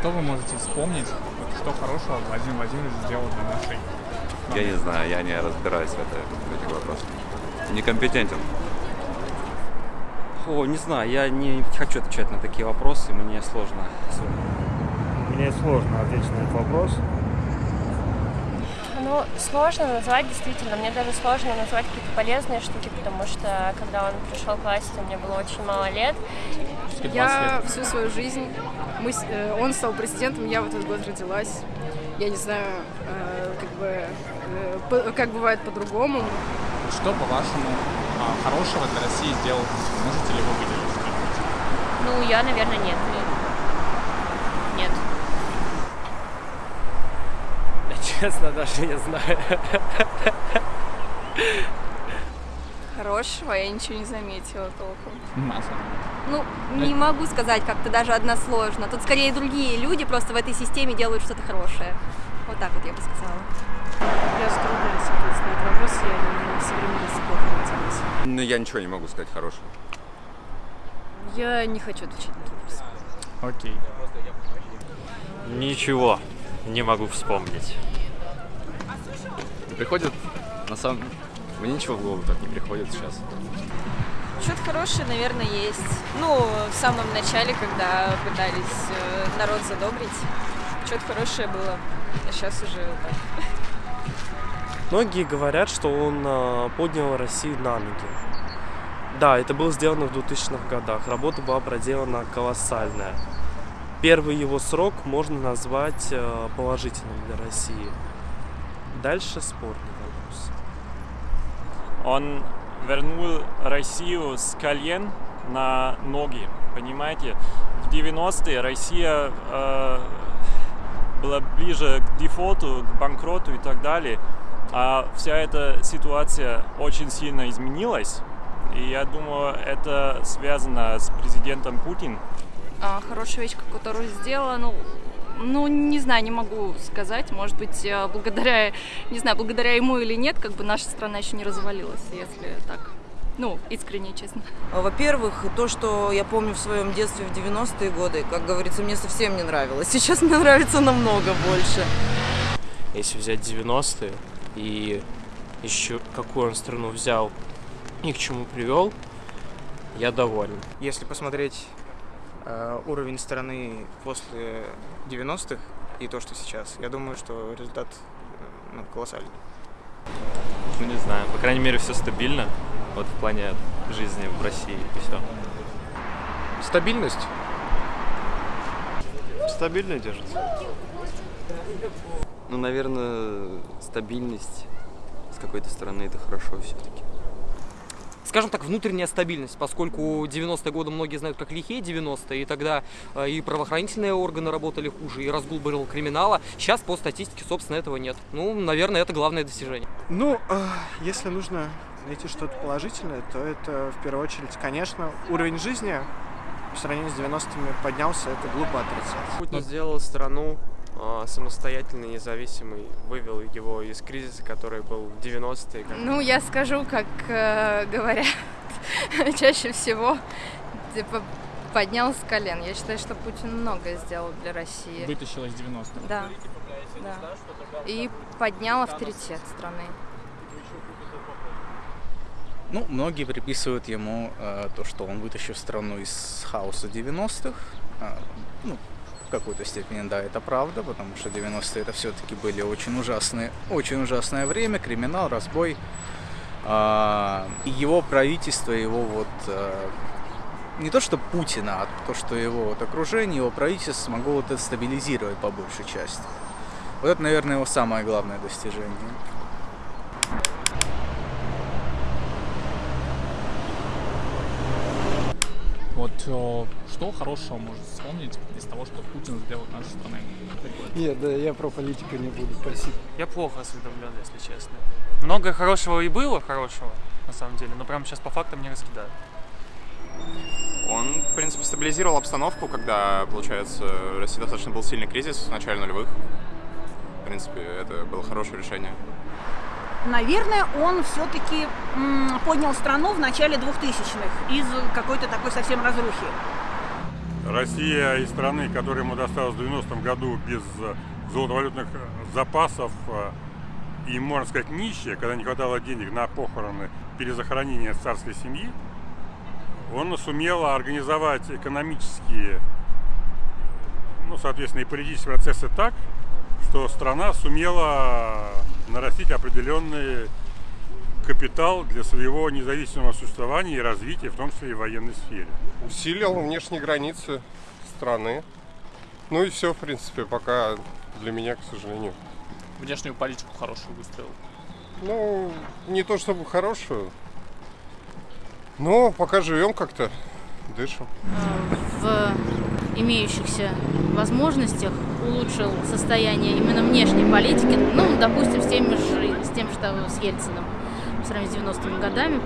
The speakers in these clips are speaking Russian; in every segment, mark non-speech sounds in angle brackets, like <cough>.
Что вы можете вспомнить, вот что хорошего Владимир Владимирович сделал для нашей Я не знаю, я не разбираюсь в, это, в этих вопросах. Некомпетентен. О, не знаю, я не хочу отвечать на такие вопросы, мне сложно. Мне сложно ответить на этот вопрос. Ну, сложно назвать, действительно. Мне даже сложно назвать какие-то полезные штуки, потому что когда он пришел к власти, мне было очень мало лет. Я всю свою жизнь, мы, э, он стал президентом, я в этот год родилась. Я не знаю, э, как бы, э, как бывает по-другому. Что, по-вашему, а, хорошего для России сделал? Можете ли вы выделить что-нибудь? Ну, я, наверное, нет. Нет. <laughs> Честно, даже не знаю. Хорошего я ничего не заметила толком. Масса. Ну, не могу сказать как-то даже односложно. Тут скорее другие люди просто в этой системе делают что-то хорошее. Вот так вот я бы сказала. Я затрудняюсь ответить на этот вопрос, я не в современности плохо ориентируюсь. Ну, я ничего не могу сказать хорошего. Я не хочу отвечать на этот вопрос. Окей. Ничего не могу вспомнить. Приходит, на самом... Мне ничего в голову так не приходит сейчас. Что-то хорошее, наверное, есть. Ну, в самом начале, когда пытались э, народ задобрить, что-то хорошее было. А сейчас уже так. Многие говорят, что он а, поднял Россию на ноги. Да, это было сделано в 2000-х годах. Работа была проделана колоссальная. Первый его срок можно назвать э, положительным для России. Дальше спорный вопрос. Он вернул Россию с колен на ноги, понимаете? В 90-е Россия э, была ближе к дефолту, к банкроту и так далее. А вся эта ситуация очень сильно изменилась. И я думаю, это связано с президентом Путин. А, хорошая вещь, которую сделала, ну, ну, не знаю, не могу сказать. Может быть, э, благодаря, не знаю, благодаря ему или нет, как бы наша страна еще не развалилась, если так. Ну, искренне, честно. Во-первых, то, что я помню в своем детстве в 90-е годы, как говорится, мне совсем не нравилось. <laughs> Сейчас мне нравится намного больше. Если взять 90-е и еще какую он страну взял и к чему привел, я доволен. Если посмотреть уровень страны после 90-х и то, что сейчас, я думаю, что результат э, ну, колоссальный. Ну, не знаю. По крайней мере, все стабильно. Вот в плане жизни в России и все. Стабильность? Стабильно держится. Ну, наверное, стабильность с какой-то стороны это хорошо все-таки. Скажем так, внутренняя стабильность, поскольку 90-е годы многие знают как лихие 90-е, и тогда э, и правоохранительные органы работали хуже, и разгул был криминала. Сейчас по статистике, собственно, этого нет. Ну, наверное, это главное достижение. Ну, э, если нужно найти что-то положительное, то это в первую очередь, конечно, уровень жизни по сравнению с 90-ми поднялся, это глупо отрицать. Путин сделал страну э, самостоятельной, независимой, вывел его из кризиса, который был в 90-е. как- Ну, я скажу, как э, говорят <laughs> чаще всего, типа, поднял с колен. Я считаю, что Путин многое сделал для России. Вытащил из 90-х. Да, да. И поднял авторитет страны. Ну, многие приписывают ему э, то, что он вытащил страну из хаоса 90-х. А, ну, в какой-то степени, да, это правда, потому что 90-е это все-таки были очень ужасные, очень ужасное время, криминал, разбой. А, и его правительство, его вот э, не то что Путина, а то, что его вот окружение, его правительство смогло вот это стабилизировать по большей части. Вот это, наверное, его самое главное достижение. Что хорошего может вспомнить из того, что Путин сделал для нашей страны? Нет, да, я про политику не буду, спасибо. Я плохо осведомлен, если честно. Много хорошего и было хорошего, на самом деле, но прямо сейчас по фактам не раскидаю. Он, в принципе, стабилизировал обстановку, когда, получается, в России достаточно был сильный кризис в начале нулевых. В принципе, это было хорошее решение. Наверное, он все-таки поднял страну в начале 2000-х из какой-то такой совсем разрухи. Россия из страны, которая ему досталась в 90-м году без золотовалютных запасов и, можно сказать, нищая, когда не хватало денег на похороны, перезахоронение царской семьи, он сумел организовать экономические, ну, соответственно, и политические процессы так, что страна сумела нарастить определенный капитал для своего независимого существования и развития, в том числе и в военной сфере. Усилил внешние границы страны. Ну и все, в принципе, пока для меня, к сожалению. Внешнюю политику хорошую выстроил. Ну, не то чтобы хорошую, но пока живем как-то, дышим. В имеющихся возможностях улучшил состояние именно внешней политики, ну, допустим, с тем же, с тем же с Ельциным, по сравнению с 90-ми годами.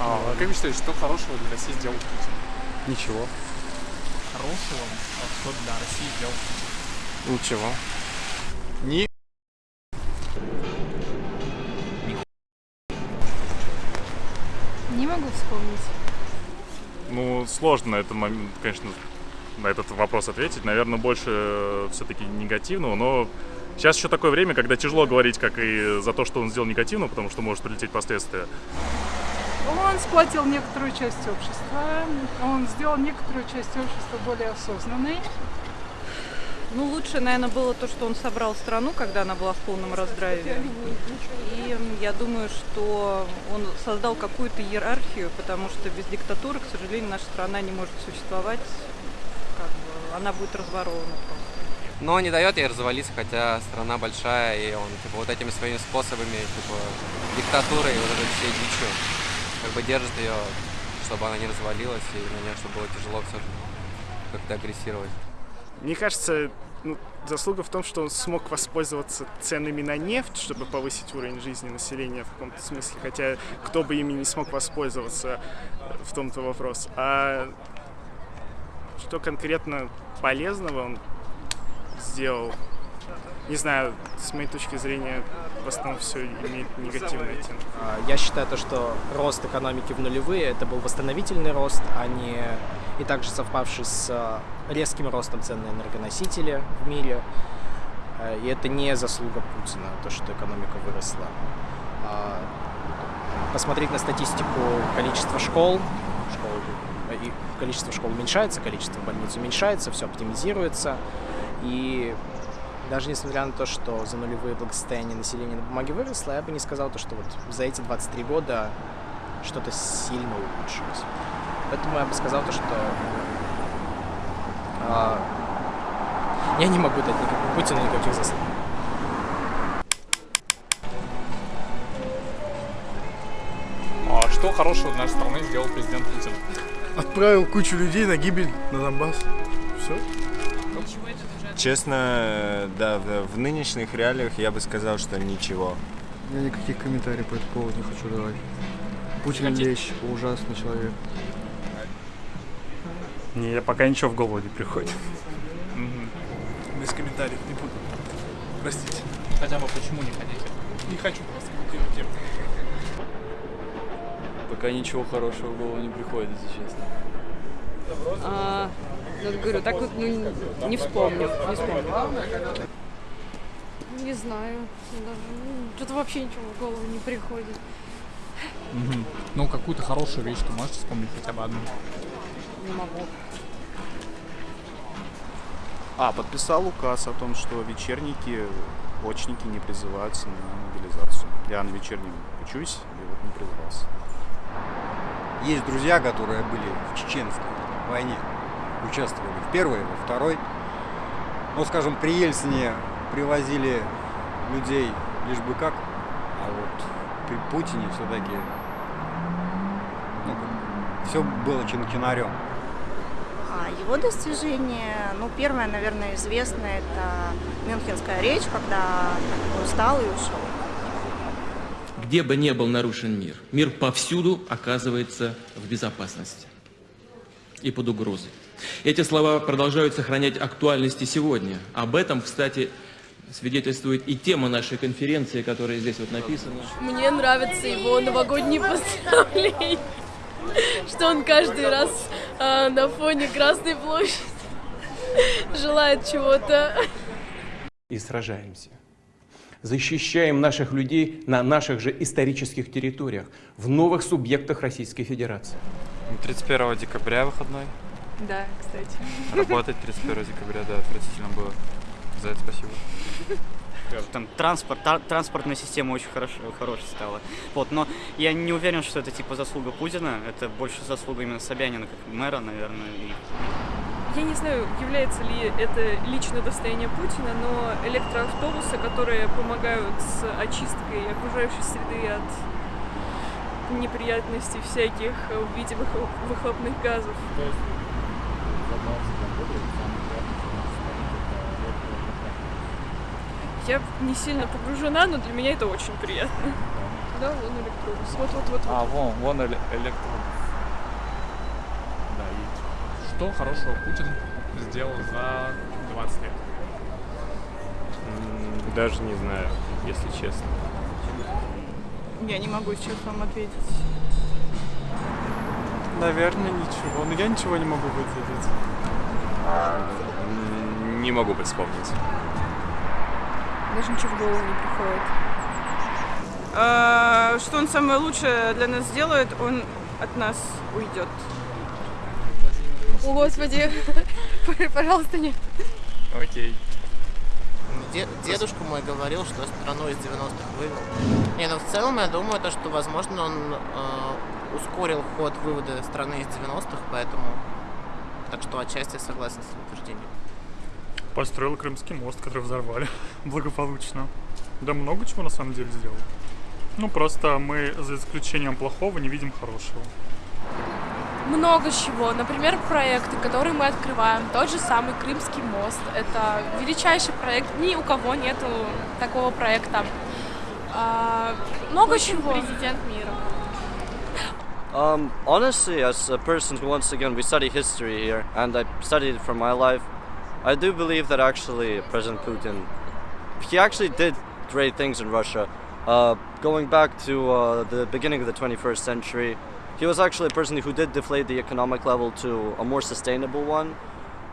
А, как вы считаете, что хорошего для России сделал Путин? Ничего. Хорошего? А что для России сделал Путин? Ничего. Ни Не могу вспомнить. Сложно на этот момент, конечно, на этот вопрос ответить. Наверное, больше все-таки негативного, но сейчас еще такое время, когда тяжело говорить, как и за то, что он сделал негативно, потому что может прилететь последствия. Он сплотил некоторую часть общества, он сделал некоторую часть общества более осознанной. Ну, лучше, наверное, было то, что он собрал страну, когда она была в полном раздрае. И я думаю, что он создал какую-то иерархию, потому что без диктатуры, к сожалению, наша страна не может существовать. Как бы, она будет разворована просто. Но не дает ей развалиться, хотя страна большая, и он типа вот этими своими способами, типа диктатурой, вот этой всей дичью, как бы держит ее, чтобы она не развалилась, и на нее, чтобы было тяжело все как-то агрессировать. Мне кажется, ну, заслуга в том, что он смог воспользоваться ценами на нефть, чтобы повысить уровень жизни населения в каком-то смысле, хотя кто бы ими не смог воспользоваться в том-то вопрос. А что конкретно полезного он сделал, не знаю, с моей точки зрения, в основном все имеет негативный оттенок. Я считаю то, что рост экономики в нулевые это был восстановительный рост, а не и также совпавший с резким ростом цен на энергоносители в мире. И это не заслуга Путина, то, что экономика выросла. Посмотреть на статистику количества школ, школ и количество школ уменьшается, количество больниц уменьшается, все оптимизируется. И даже несмотря на то, что за нулевые благосостояние населения на бумаге выросло, я бы не сказал то, что вот за эти 23 года что-то сильно улучшилось. Поэтому я бы сказал то, что а, я не могу дать никакого Путину никаких заслуг. А что хорошего для нашей страны сделал президент Путин? Отправил кучу людей на гибель на Донбасс. Все. Честно, да, в, в нынешних реалиях я бы сказал, что ничего. Я никаких комментариев по этому поводу не хочу давать. Путин вещь, ужасный человек. Не, я пока ничего в голову не приходит. Без комментариев не буду. Простите. Хотя бы почему не хотите? Не хочу просто комментировать тему. Пока ничего хорошего в голову не приходит, если честно. А, ну, говорю, так вот ну, не- не вспомню, не вспомню. Не знаю. Даже, ну, Что-то вообще ничего в голову не приходит. Ну, какую-то хорошую вещь ты можешь вспомнить хотя бы одну? Не могу. А, подписал указ о том, что вечерники, очники не призываются на мобилизацию. Я на вечернем учусь, и вот не призывался. Есть друзья, которые были в чеченской войне, участвовали в первой, во второй. Ну, скажем, при Ельцине привозили людей лишь бы как, а вот при Путине все-таки ну, все было чин-чинарем. А его достижения, ну, первое, наверное, известное, это Мюнхенская речь, когда он устал и ушел. Где бы ни был нарушен мир, мир повсюду оказывается в безопасности и под угрозой. Эти слова продолжают сохранять актуальность и сегодня. Об этом, кстати, свидетельствует и тема нашей конференции, которая здесь вот написана. Мне нравятся его новогодние <laughs> поздравления, что он каждый раз а, на фоне Красной площади <laughs> желает чего-то. И сражаемся. Защищаем наших людей на наших же исторических территориях, в новых субъектах Российской Федерации. 31 декабря выходной. Да, кстати. Работать 31 декабря, да, отвратительно было. За это спасибо. Там транспорт, та- транспортная система очень хорошо, хорошая стала. Вот, но я не уверен, что это типа заслуга Путина. Это больше заслуга именно Собянина как мэра, наверное. И Я не знаю, является ли это личное достояние Путина, но электроавтобусы, которые помогают с очисткой окружающей среды от неприятностей всяких в виде выхлоп- выхлопных газов. Я не сильно погружена, но для меня это очень приятно. Да, вон электробус. Вот-вот-вот. А, вон, вон эле- электробус. Да, и что хорошего Путин сделал за 20 лет? Даже не знаю, если честно. Я не могу сейчас вам ответить. Наверное, ничего. Но я ничего не могу выделить. Не могу вспомнить. Даже ничего в голову не приходит. А, Что он самое лучшее для нас сделает, он от нас уйдет. О, Господи, <laughs> пожалуйста, нет. Окей. Де- дедушка мой говорил, что страну из 90-х вывел. Не, ну в целом я думаю, то, что, возможно, он э, ускорил ход вывода страны из 90-х, поэтому... Так что отчасти согласен с утверждением. Построил Крымский мост, который взорвали <laughs> благополучно. Да много чего на самом деле сделал. Ну, просто мы, за исключением плохого, не видим хорошего. Много чего. Например, проекты, которые мы открываем. Тот же самый Крымский мост. Это величайший проект. Ни у кого нету такого проекта. А, много чего. Президент мира. Um, honestly, as a person who once again we study history here, and I studied it for my life, I do believe that actually President Putin, he actually did great things in Russia. Uh, going back to uh, the beginning of the 21st century, he was actually a person who did deflate the economic level to a more sustainable one.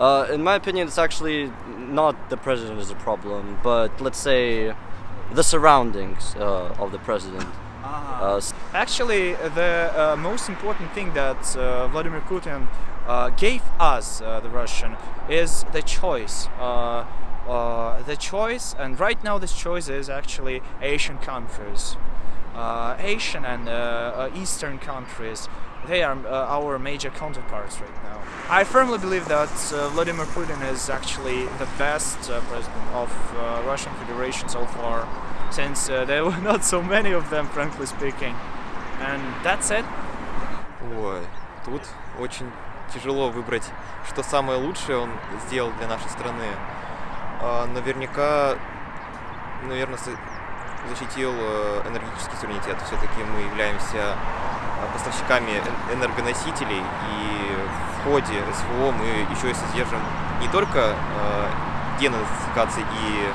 Uh, in my opinion, it's actually not the president is a problem, but let's say the surroundings uh, of the president. Uh, s- Actually, the uh, most important thing that uh, Vladimir Putin uh, gave us, uh, the Russian, is the choice. Uh, uh, the choice, and right now this choice is actually Asian countries. Uh, Asian and uh, uh, Eastern countries, they are uh, our major counterparts right now. I firmly believe that uh, Vladimir Putin is actually the best uh, president of uh, Russian Federation so far, since uh, there were <laughs> not so many of them, frankly speaking. And that's it. Ой, тут очень тяжело выбрать, что самое лучшее он сделал для нашей страны. А, наверняка, наверное, защитил э, энергетический суверенитет. Все-таки мы являемся э, поставщиками эн- энергоносителей, и в ходе СВО мы еще и содержим не только э, денацификации и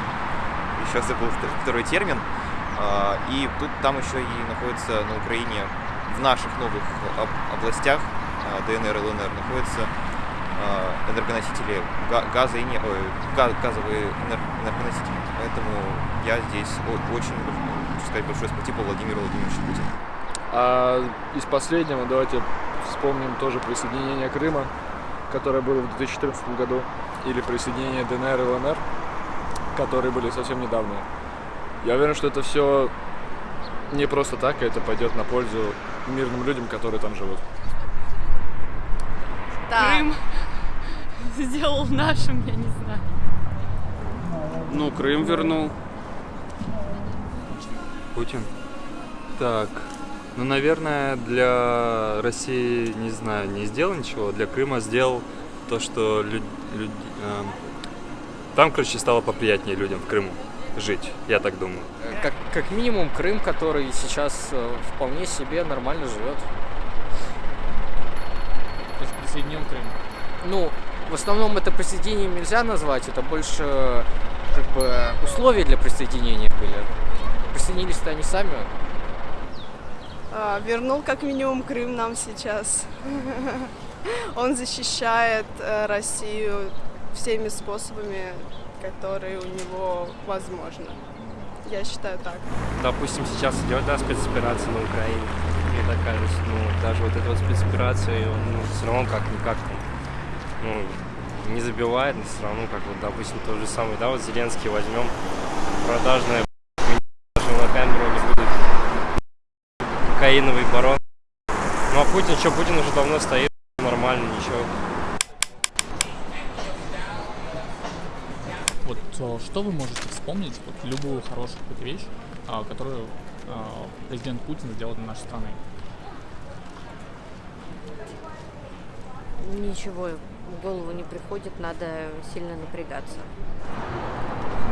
еще забыл вт- второй термин, а, и тут там еще и находится на Украине в наших новых об- областях а, ДНР и ЛНР находятся а, энергоносители га- газа и не, ой, га- газовые энер- энергоносители. Поэтому я здесь очень хочу сказать большое спасибо Владимиру Владимировичу Путину. А из последнего давайте вспомним тоже присоединение Крыма, которое было в 2014 году, или присоединение ДНР и ЛНР, которые были совсем недавно. Я уверен, что это все не просто так, а это пойдет на пользу мирным людям, которые там живут. Крым <laughs> сделал нашим, я не знаю. Ну, Крым вернул. Путин? Так, ну, наверное, для России, не знаю, не сделал ничего. Для Крыма сделал то, что люд- люд- эм, там, короче, стало поприятнее людям в Крыму жить, я так думаю. Как, как минимум Крым, который сейчас э, вполне себе нормально живет. То есть присоединил Крым. Ну, в основном это присоединением нельзя назвать, это больше как бы условия для присоединения были. Присоединились-то они сами. А, вернул как минимум Крым нам сейчас. <laughs> Он защищает э, Россию всеми способами, которые у него возможны. Я считаю так. Допустим, сейчас идет да, спецоперация на Украине. Мне так кажется, ну, даже вот эта вот спецоперация, он ну, все равно как-никак ну, не забивает, но все равно, как вот, допустим, тот же самый, да, вот Зеленский возьмем, продажная даже барон. Ну а Путин, что, Путин уже давно стоит, нормально, ничего. Вот э, что вы можете вспомнить, вот любую хорошую какую-то вещь, а, которую а, президент Путин сделал для нашей страны? Ничего в голову не приходит, надо сильно напрягаться.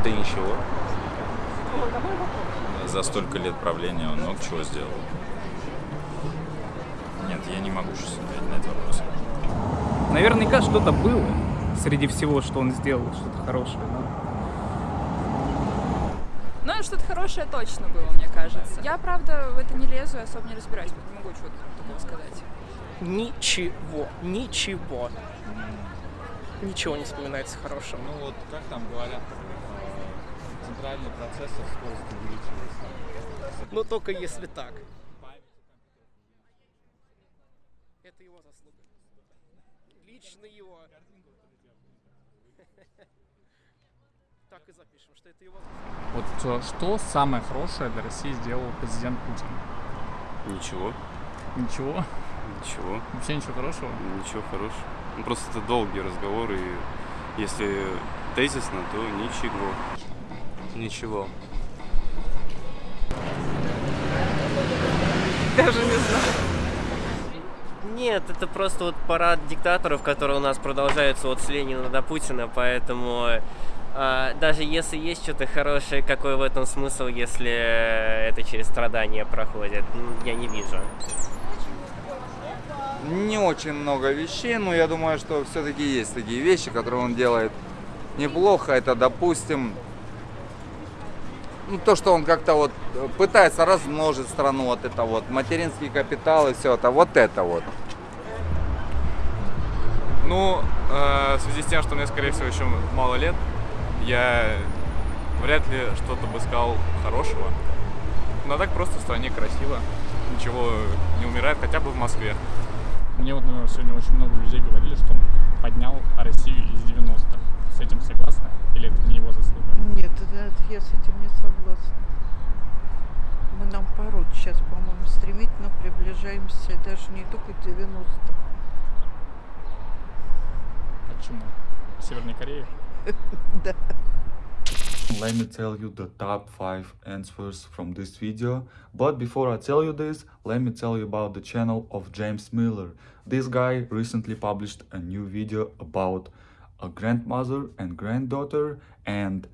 Да ничего. За столько лет правления он много чего сделал. Нет, я не могу сейчас ответить на этот вопрос. Наверняка что-то было среди всего, что он сделал, что-то хорошее. Но... Ну, что-то хорошее точно было, мне кажется. Я, правда, в это не лезу и особо не разбираюсь, не могу чего-то такого сказать. Ничего, ничего. Ничего не вспоминается хорошего. Ну вот, как там говорят, э, центральный процессор скорость увеличивается. Но только если так. Это его заслуга. Лично его. <laughs> Так и запишем, что это его Вот э, что самое хорошее для России сделал президент Путин? Ничего. Ничего? Ничего. Вообще ничего хорошего? Ничего хорошего. Ну, просто это долгий разговор, и если тезисно, то ничего. Ничего. Даже не знаю. Нет, это просто вот парад диктаторов, который у нас продолжается от с Ленина до Путина, поэтому даже если есть что-то хорошее, какой в этом смысл, если это через страдания проходит, я не вижу. Не очень много вещей, но я думаю, что все-таки есть такие вещи, которые он делает неплохо. Это, допустим, ну, то, что он как-то вот пытается размножить страну, вот это вот, материнский капитал и все это, вот это вот. Ну, э, в связи с тем, что мне, скорее всего, еще мало лет, я вряд ли что-то бы сказал хорошего. Но так просто в стране красиво, ничего не умирает, хотя бы в Москве. Мне вот, наверное, сегодня очень много людей говорили, что он поднял Россию из 90-х. С этим согласны? Или это не его заслуга? Нет, я с этим не согласна. Мы наоборот сейчас, по-моему, стремительно приближаемся даже не только к 90-м. Почему? Северной Кореи? <laughs> Let me tell you the top 5 answers from this video. But before I tell you this, let me tell you about the channel of James Miller. This guy recently published a new video about a grandmother and granddaughter and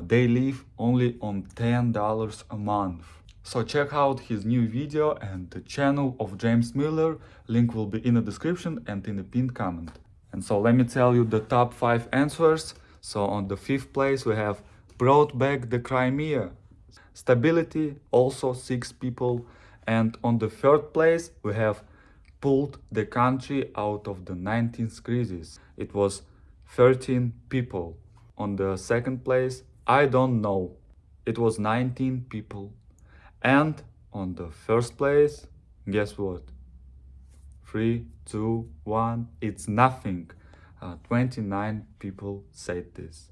they live only on $10 a month. So check out his new video and the channel of James Miller. Link will be in the description and in the pinned comment. And so let me tell you the top 5 answers. So on the fifth place we have brought back the Crimea. Stability, also six people. And on the third place, we have pulled the country out of the 19th crisis. It was 13 people. On the second place, I don't know. It was 19 people. And on the first place, guess what? Three, two, one, it's nothing. Uh, 29 people said this.